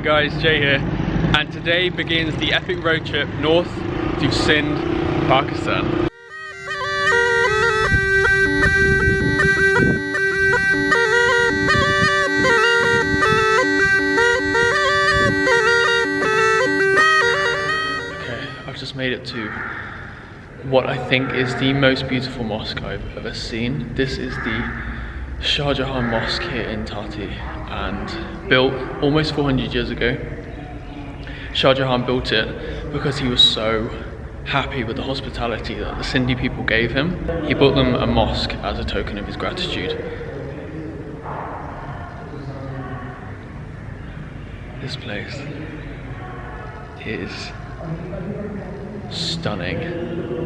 Morning guys, Jay here, and today begins the epic road trip north to Sindh, Pakistan. Okay, I've just made it to what I think is the most beautiful mosque I've ever seen. This is the Shah Jahan Mosque here in Thatta and built almost 400 years ago. Shah Jahan built it because he was so happy with the hospitality that the Sindhi people gave him. He built them a mosque as a token of his gratitude. This place is stunning.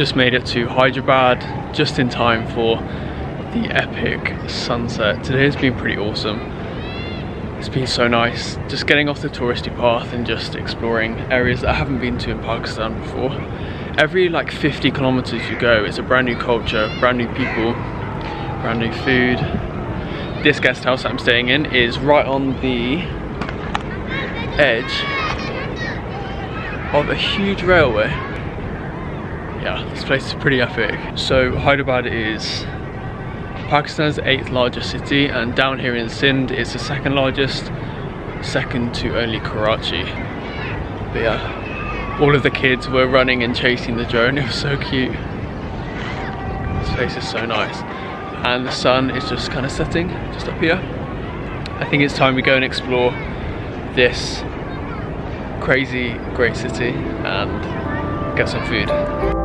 Just made it to Hyderabad just in time for the epic sunset. Today has been pretty awesome. It's been so nice just getting off the touristy path and just exploring areas that I haven't been to in Pakistan before. Every like 50 kilometers you go, it's a brand new culture, brand new people, brand new food. This guest house I'm staying in is right on the edge of a huge railway yeah, this place is pretty epic. So Hyderabad is Pakistan's eighth largest city and down here in Sindh it's the second largest, second to only Karachi. But yeah, all of the kids were running and chasing the drone, it was so cute. This place is so nice. And the sun is just kind of setting, just up here. I think it's time we go and explore this crazy great city and get some food.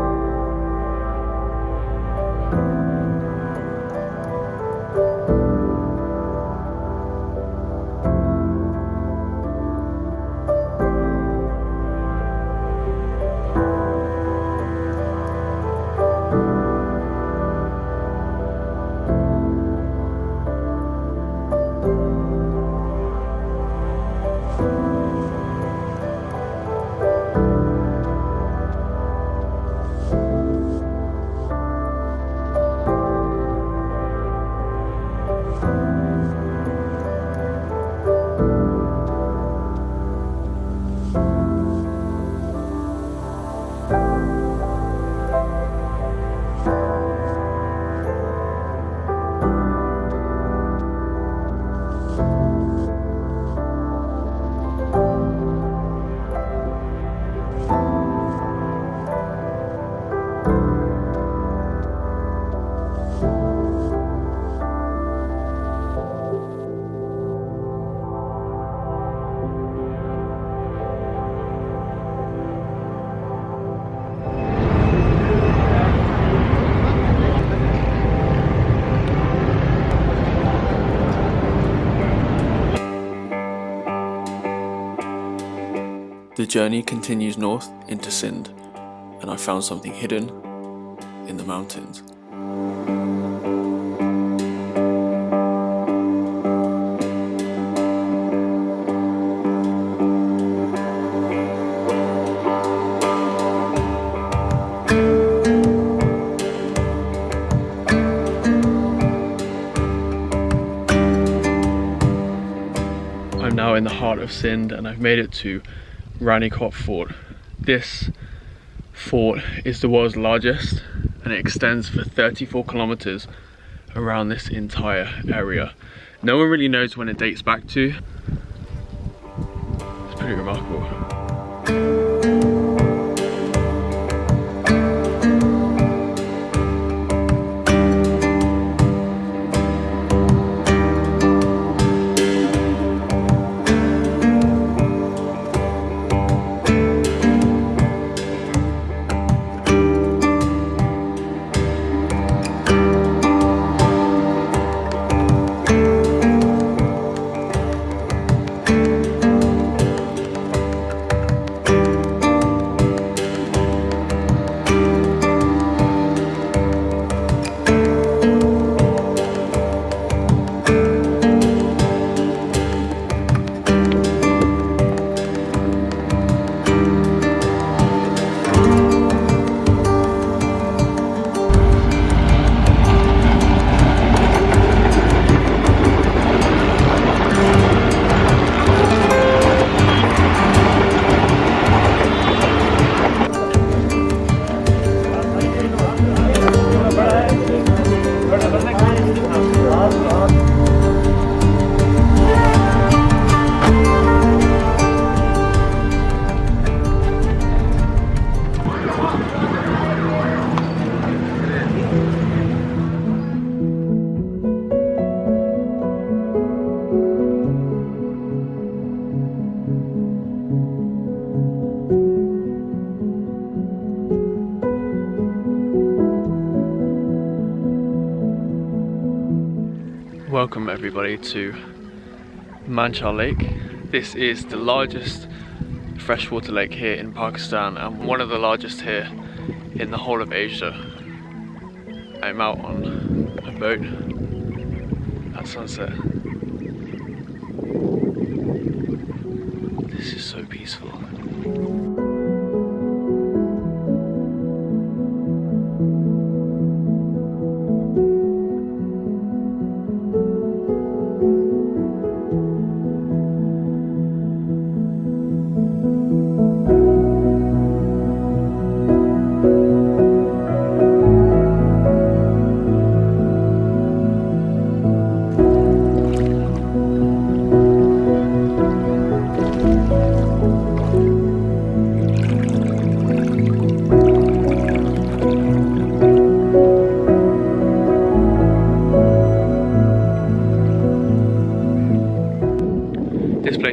The journey continues north into Sindh, and I found something hidden in the mountains. I'm now in the heart of Sindh and I've made it to Rani Kot Fort. This fort is the world's largest and it extends for 34 kilometers around this entire area. No one really knows when it dates back to. It's pretty remarkable. Welcome everybody to Manchar Lake. This is the largest freshwater lake here in Pakistan and one of the largest here in the whole of Asia. I'm out on a boat at sunset. This is so peaceful.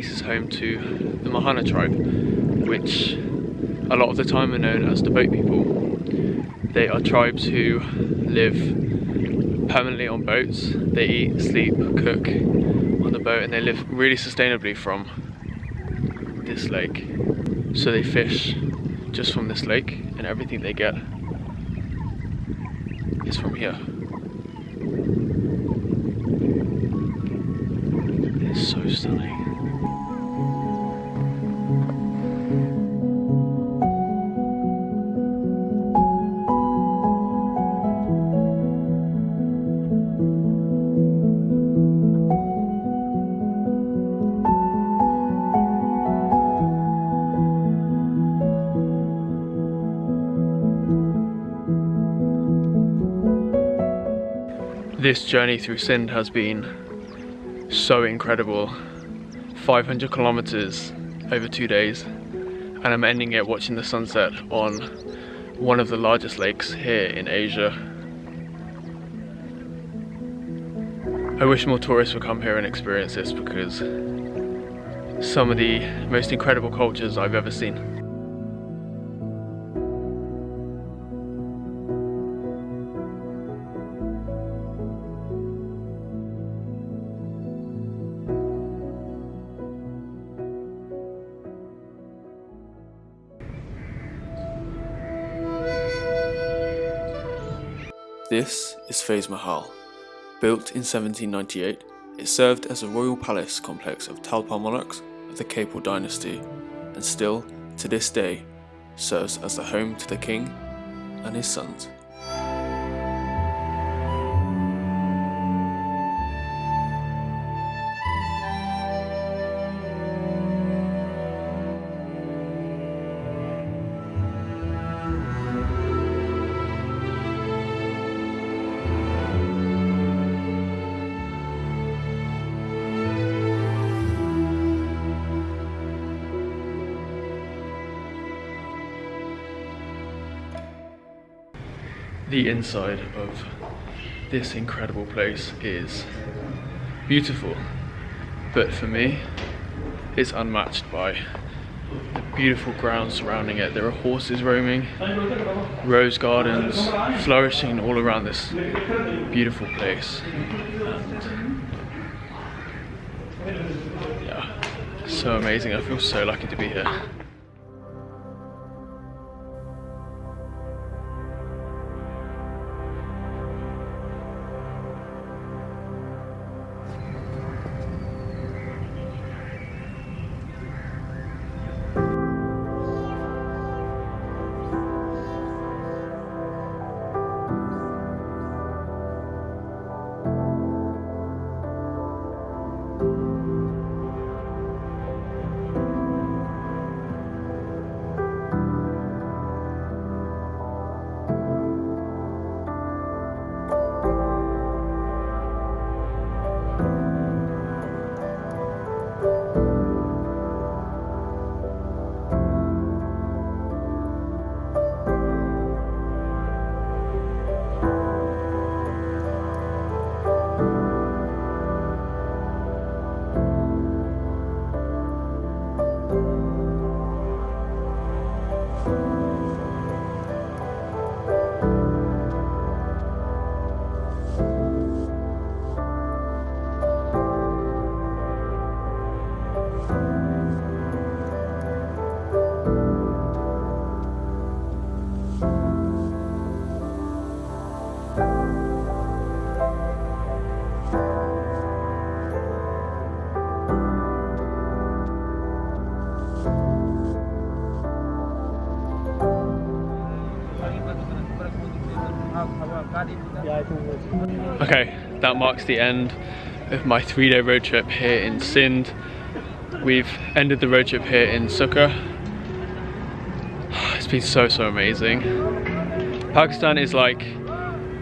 Place is home to the Mohana tribe, which a lot of the time are known as the boat people. They are tribes who live permanently on boats. They eat, sleep, cook on the boat and they live really sustainably from this lake. So they fish just from this lake and everything they get is from here. This journey through Sindh has been so incredible. 500 kilometers over two days and I'm ending it watching the sunset on one of the largest lakes here in Asia. I wish more tourists would come here and experience this because some of the most incredible cultures I've ever seen. This is Faiz Mahal. Built in 1798, it served as a royal palace complex of Talpur monarchs of the Khairpur dynasty, and still, to this day, serves as the home to the king and his sons. The inside of this incredible place is beautiful. But for me, it's unmatched by the beautiful grounds surrounding it. There are horses roaming, rose gardens flourishing all around this beautiful place. And yeah, so amazing. I feel so lucky to be here. That marks the end of my three-day road trip here in Sindh. We've ended the road trip here in Sukkur. It's been so, so amazing. Pakistan is like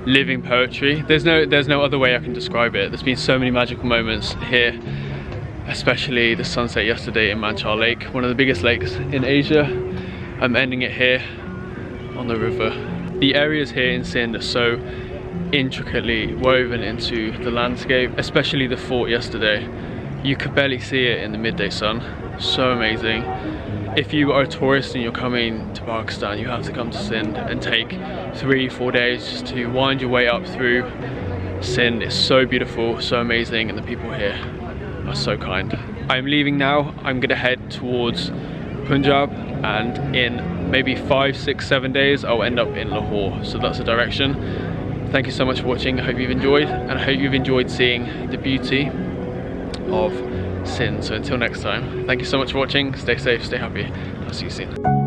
living poetry. There's no, there's no other way I can describe it. There's been so many magical moments here, especially the sunset yesterday in Manchar Lake, one of the biggest lakes in Asia. I'm ending it here on the river. The areas here in Sindh are so intricately woven into the landscape, especially the fort yesterday. You could barely see it in the midday sun. So amazing. If you are a tourist and you're coming to Pakistan, you have to come to Sindh and take three, four days just to wind your way up through Sindh. It's so beautiful, so amazing, and the people here are so kind. I'm leaving now. I'm gonna head towards Punjab and in maybe five, six, seven days, I'll end up in Lahore. So that's the direction. Thank you so much for watching. I hope you've enjoyed and I hope you've enjoyed seeing the beauty of Sindh So until next time, thank you so much for watching. Stay safe, stay happy. I'll see you soon.